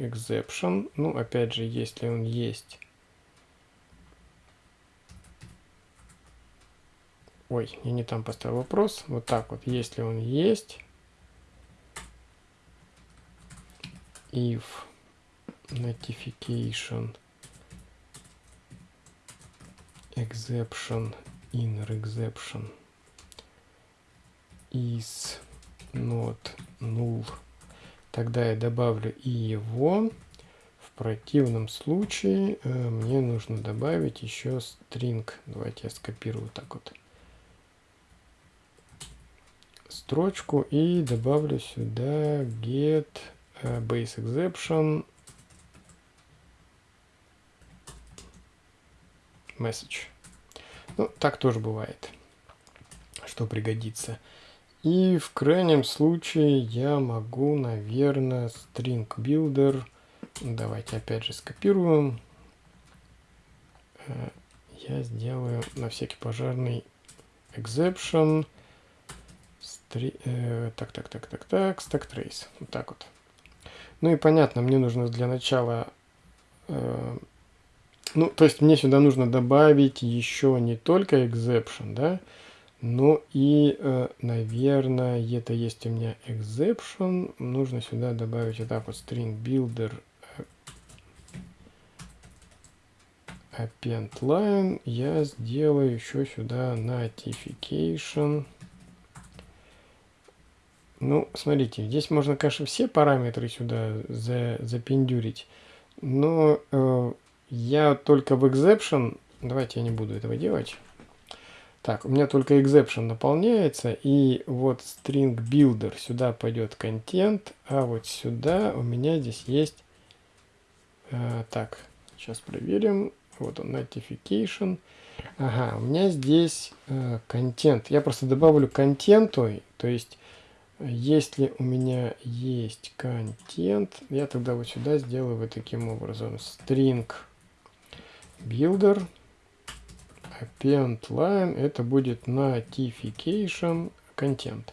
exception. Ну, опять же, если он есть Ой, я не там поставил вопрос. Вот так вот, если он есть. If notification exception inner exception is not null, тогда я добавлю и его. В противном случае э, мне нужно добавить еще string. Давайте я скопирую так вот строчку и добавлю сюда get э, base exception message. Ну, так тоже бывает, что пригодится. И в крайнем случае я могу, наверное, string builder. Давайте опять же скопируем. Э, я сделаю на всякий пожарный exception. Три, э, так, так, так, так, так, stack trace. Вот так вот. Ну и понятно, мне нужно для начала... Э, ну, то есть мне сюда нужно добавить еще не только exception, да, но и, э, наверное, это есть у меня exception. Нужно сюда добавить вот так вот string builder append line я сделаю еще сюда notification. Ну, смотрите, здесь можно, конечно, все параметры сюда за, запендюрить, но э, я только в exception, давайте я не буду этого делать. Так, у меня только exception наполняется, и вот string builder, сюда пойдет контент, а вот сюда у меня здесь есть, э, так, сейчас проверим, вот он, notification. Ага, у меня здесь контент. Э, я просто добавлю контенту, то есть, если у меня есть контент, я тогда вот сюда сделаю вот таким образом. String builder append line, это будет notification content.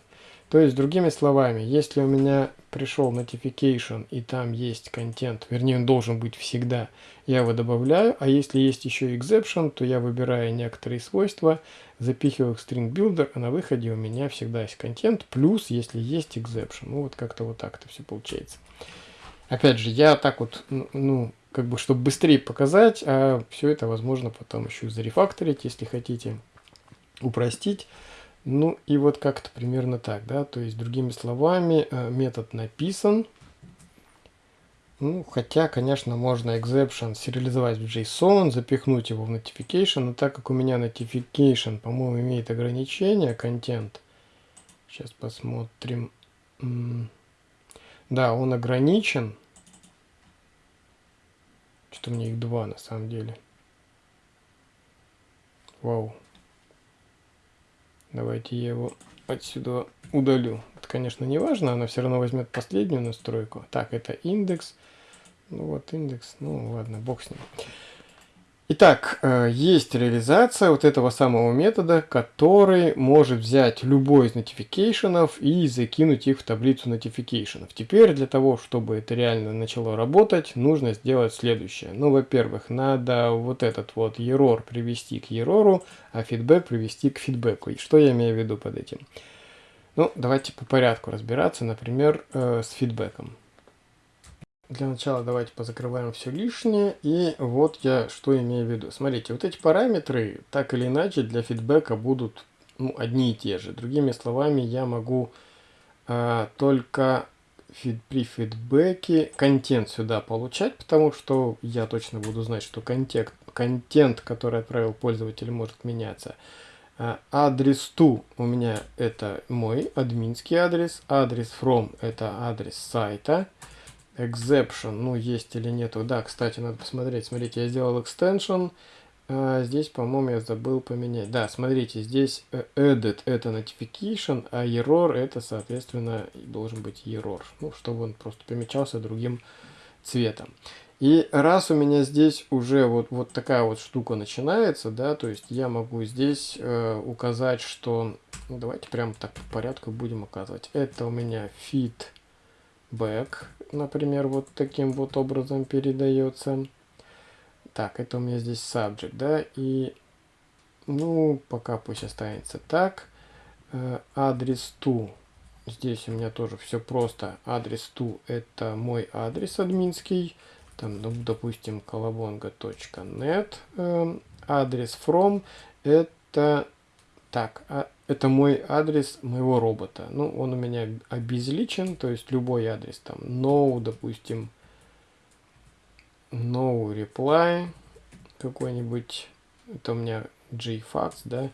То есть, другими словами, если у меня пришел notification и там есть контент, вернее он должен быть всегда, я его добавляю, а если есть еще exception, то я выбираю некоторые свойства, запихиваю в string builder, а на выходе у меня всегда есть контент, плюс если есть exception. Ну вот как-то вот так это все получается. Опять же, я так вот, ну, как бы, чтобы быстрее показать, а все это возможно потом еще зарефакторить, если хотите, упростить. Ну и вот как-то примерно так, да, то есть другими словами э, метод написан, ну, хотя, конечно, можно exception сериализовать в JSON, запихнуть его в notification, но так как у меня notification, по-моему, имеет ограничение, контент, сейчас посмотрим, да, он ограничен, что-то у меня их два на самом деле, вау. Давайте я его отсюда удалю. Это, конечно, не важно, она все равно возьмет последнюю настройку. Так, это индекс. Ну вот индекс, ну ладно, бог с ним. Итак, э, есть реализация вот этого самого метода, который может взять любой из нотификейшенов и закинуть их в таблицу нотификейшенов. Теперь для того, чтобы это реально начало работать, нужно сделать следующее. Ну, во-первых, надо вот этот вот error привести к error, а фидбэк привести к фидбэку. И что я имею в виду под этим? Ну, давайте по порядку разбираться, например, э, с фидбэком. Для начала давайте позакрываем все лишнее. И вот я что имею в виду. Смотрите, вот эти параметры так или иначе для фидбэка будут ну, одни и те же. Другими словами, я могу э, только фид, при фидбэке контент сюда получать, потому что я точно буду знать, что контент, контент который отправил пользователь, может меняться. Э, адрес to у меня это мой админский адрес. Адрес from это адрес сайта exception, ну, есть или нету. Да, кстати, надо посмотреть. Смотрите, я сделал extension. А, здесь, по-моему, я забыл поменять. Да, смотрите, здесь э, edit это notification, а error это, соответственно, должен быть error. Ну, чтобы он просто помечался другим цветом. И раз у меня здесь уже вот, вот такая вот штука начинается, да, то есть я могу здесь э, указать, что... Ну, давайте прям так по порядку будем указывать. Это у меня feedback например, вот таким вот образом передается. Так, это у меня здесь subject, да, и, ну, пока пусть останется так. Э, адрес to, здесь у меня тоже все просто. Адрес to это мой адрес админский, там, ну, допустим, колобонга.нет. Э, адрес from это, так, а это мой адрес моего робота. Ну, он у меня обезличен, то есть любой адрес там no, допустим, no reply какой-нибудь, это у меня jfax, да,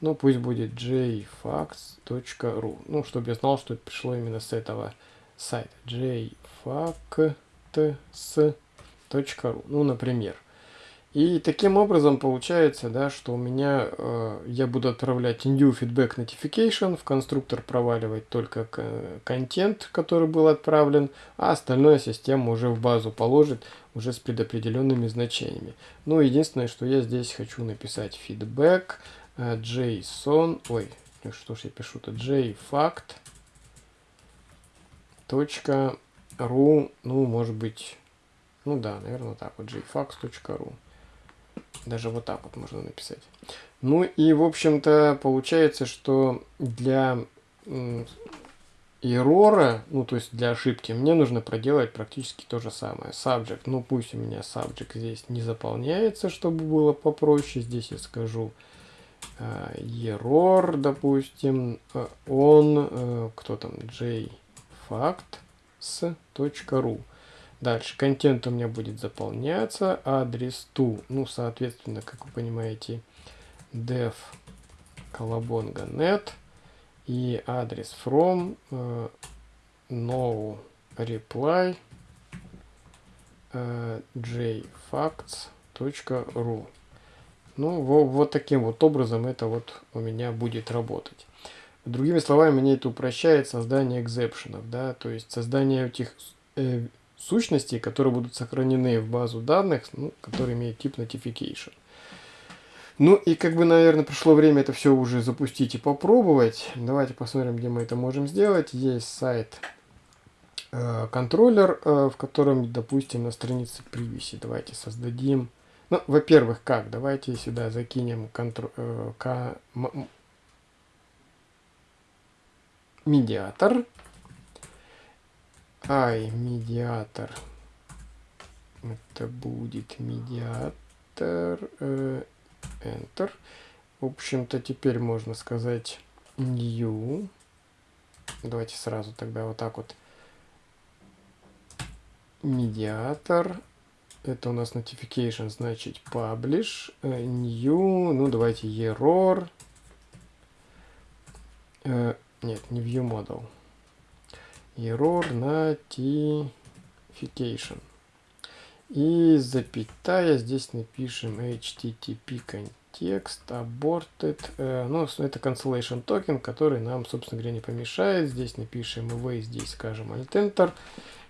ну пусть будет jfax.ru, ну, чтобы я знал, что это пришло именно с этого сайта, jfax.ru, ну, например. И таким образом получается, да, что у меня э, я буду отправлять new feedback notification, в конструктор проваливать только контент, который был отправлен, а остальное система уже в базу положит уже с предопределенными значениями. Ну, единственное, что я здесь хочу написать feedback э, JSON, ой, ну что ж я пишу-то, jfact точка .ru, ну, может быть, ну да, наверное, так вот, jfax.ru. Даже вот так вот можно написать. Ну и, в общем-то, получается, что для error, ну то есть для ошибки, мне нужно проделать практически то же самое. Subject, ну пусть у меня subject здесь не заполняется, чтобы было попроще. Здесь я скажу uh, error, допустим, он, uh, кто там, jfacts.ru. Дальше, контент у меня будет заполняться, адрес to, ну, соответственно, как вы понимаете, dev колобонга.net и адрес from uh, no reply uh, jfacts.ru ну, во, вот таким вот образом это вот у меня будет работать. Другими словами, мне это упрощает создание экзепшенов, да, то есть создание этих э, сущностей, которые будут сохранены в базу данных, ну, которые имеют тип notification. Ну и как бы, наверное, пришло время это все уже запустить и попробовать. Давайте посмотрим, где мы это можем сделать. Есть сайт э, контроллер, э, в котором, допустим, на странице привиси. Давайте создадим. Ну, во-первых, как? Давайте сюда закинем контр... э, медиатор. Ай, медиатор. Это будет медиатор. Э, Enter. В общем-то, теперь можно сказать New. Давайте сразу тогда вот так вот. Медиатор. Это у нас notification, значит publish. Э, new. Ну, давайте error. Э, нет, не view model. Error notification. И запятая, здесь напишем HTTP context aborted. Э, ну, это cancellation token, который нам, собственно говоря, не помешает. Здесь напишем await, здесь скажем alt enter.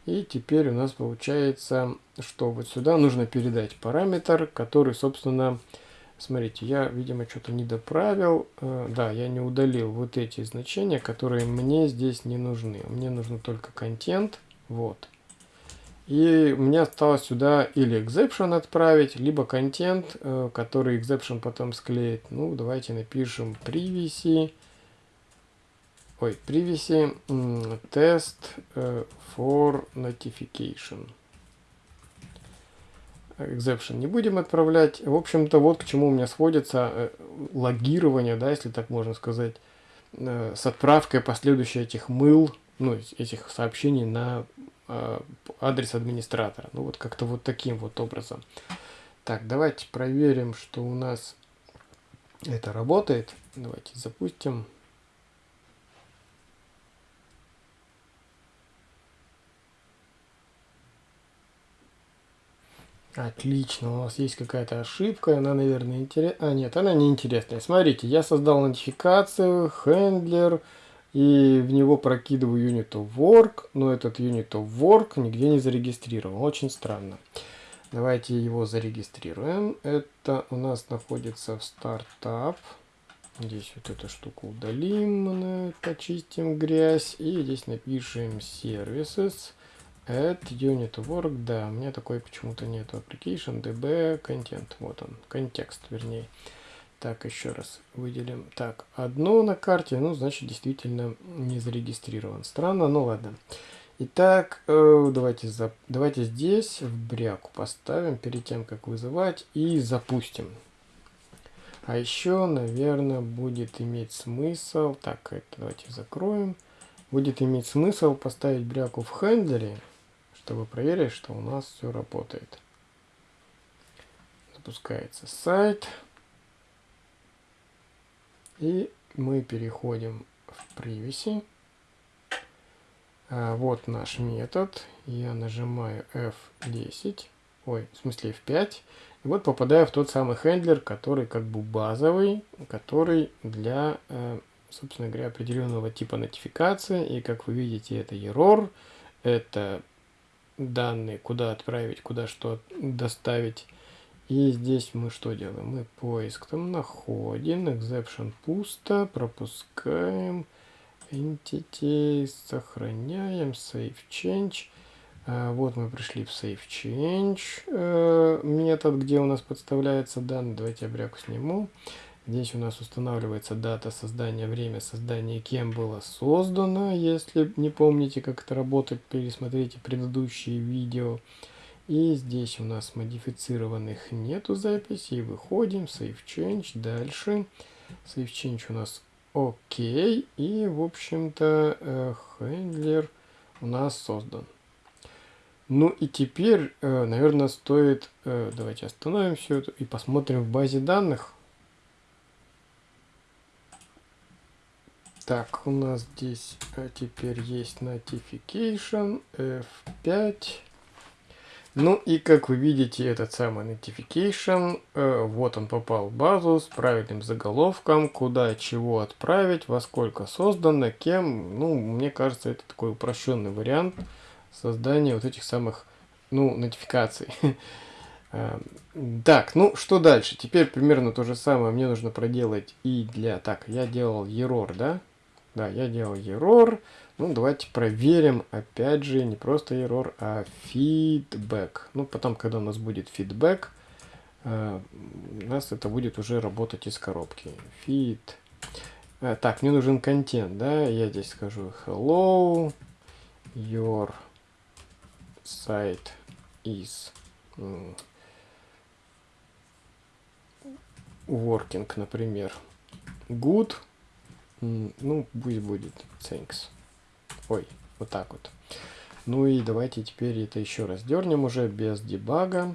И теперь у нас получается, что вот сюда нужно передать параметр, который, собственно, смотрите, я, видимо, что-то не доправил. Э, да, я не удалил вот эти значения, которые мне здесь не нужны. Мне нужно только контент. Вот. И мне осталось сюда или exception отправить, либо контент, э, который exception потом склеит. Ну, давайте напишем privacy. Ой, privacy test э, for notification. Exception не будем отправлять. В общем-то, вот к чему у меня сводится э, логирование, да, если так можно сказать, с отправкой последующей этих мыл, ну, этих сообщений на Э, адрес администратора. Ну вот как-то вот таким вот образом. Так, давайте проверим, что у нас это работает. Давайте запустим. Отлично, у нас есть какая-то ошибка, она, наверное, интересная. А, нет, она не интересная. Смотрите, я создал нотификацию, хендлер, и в него прокидываю unit of work, но этот unit of work нигде не зарегистрирован. Очень странно. Давайте его зарегистрируем. Это у нас находится в стартап. Здесь вот эту штуку удалим, почистим грязь. И здесь напишем services add unit work. Да, у меня такой почему-то нету. Application, db, content. Вот он, контекст, вернее. Так, еще раз выделим. Так, одно на карте, ну, значит, действительно не зарегистрирован. Странно, ну ладно. Итак, э, давайте, за, давайте здесь в бряку поставим перед тем, как вызывать, и запустим. А еще, наверное, будет иметь смысл, так, это давайте закроем, будет иметь смысл поставить бряку в хендлере, чтобы проверить, что у нас все работает. Запускается сайт. И мы переходим в privacy. А, вот наш метод. Я нажимаю F10. Ой, в смысле F5. И вот попадаю в тот самый хендлер, который как бы базовый, который для, э, собственно говоря, определенного типа нотификации. И как вы видите, это error, это данные, куда отправить, куда что доставить. И здесь мы что делаем? Мы поиск там находим, exception пусто, пропускаем, entity, сохраняем, save change. А, вот мы пришли в save change э, метод, где у нас подставляется данные. Давайте я бряку сниму. Здесь у нас устанавливается дата создания, время создания, кем было создано. Если не помните, как это работает, пересмотрите предыдущие видео. И здесь у нас модифицированных нету записей. Выходим, Save Change, дальше. Save Change у нас окей. И, в общем-то, хендлер э, у нас создан. Ну и теперь, э, наверное, стоит... Э, давайте остановим все это и посмотрим в базе данных. Так, у нас здесь теперь есть notification F5. Ну и как вы видите, этот самый notification, э, вот он попал в базу с правильным заголовком, куда чего отправить, во сколько создано, кем. Ну, мне кажется, это такой упрощенный вариант создания вот этих самых, ну, нотификаций. Э, так, ну что дальше? Теперь примерно то же самое мне нужно проделать и для... Так, я делал error, да? Да, я делал error. Ну, давайте проверим, опять же, не просто error, а feedback. Ну, потом, когда у нас будет feedback, э, у нас это будет уже работать из коробки. Feed. Э, так, мне нужен контент, да, я здесь скажу hello, your site is working, например, good, ну, пусть будет thanks. Ой, вот так вот. Ну и давайте теперь это еще раз дернем уже без дебага.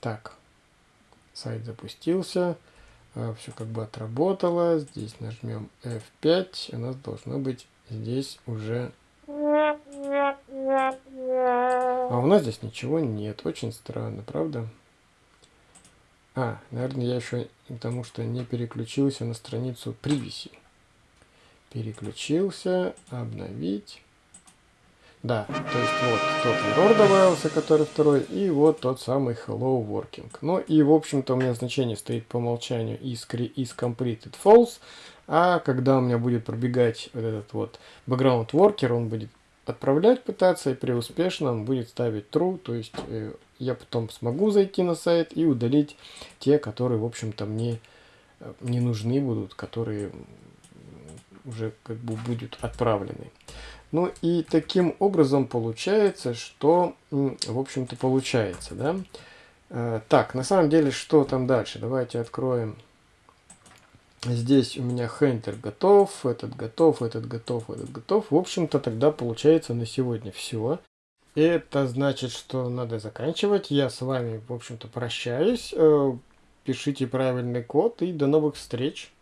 Так, сайт запустился. А, Все как бы отработало. Здесь нажмем F5. У нас должно быть здесь уже... А у нас здесь ничего нет. Очень странно, правда? А, наверное, я еще потому что не переключился на страницу привеси. Переключился, обновить. Да, то есть вот тот error добавился, который второй, и вот тот самый hello working. Ну и в общем-то у меня значение стоит по умолчанию is, is completed false, а когда у меня будет пробегать вот этот вот background worker, он будет отправлять пытаться, и при успешном будет ставить true, то есть э, я потом смогу зайти на сайт и удалить те, которые, в общем-то, мне э, не нужны будут, которые уже как бы будут отправлены. Ну и таким образом получается, что, в общем-то, получается, да. Э, так, на самом деле, что там дальше? Давайте откроем Здесь у меня хендер готов, этот готов, этот готов, этот готов. В общем-то, тогда получается на сегодня все. Это значит, что надо заканчивать. Я с вами, в общем-то, прощаюсь. Э, пишите правильный код и до новых встреч.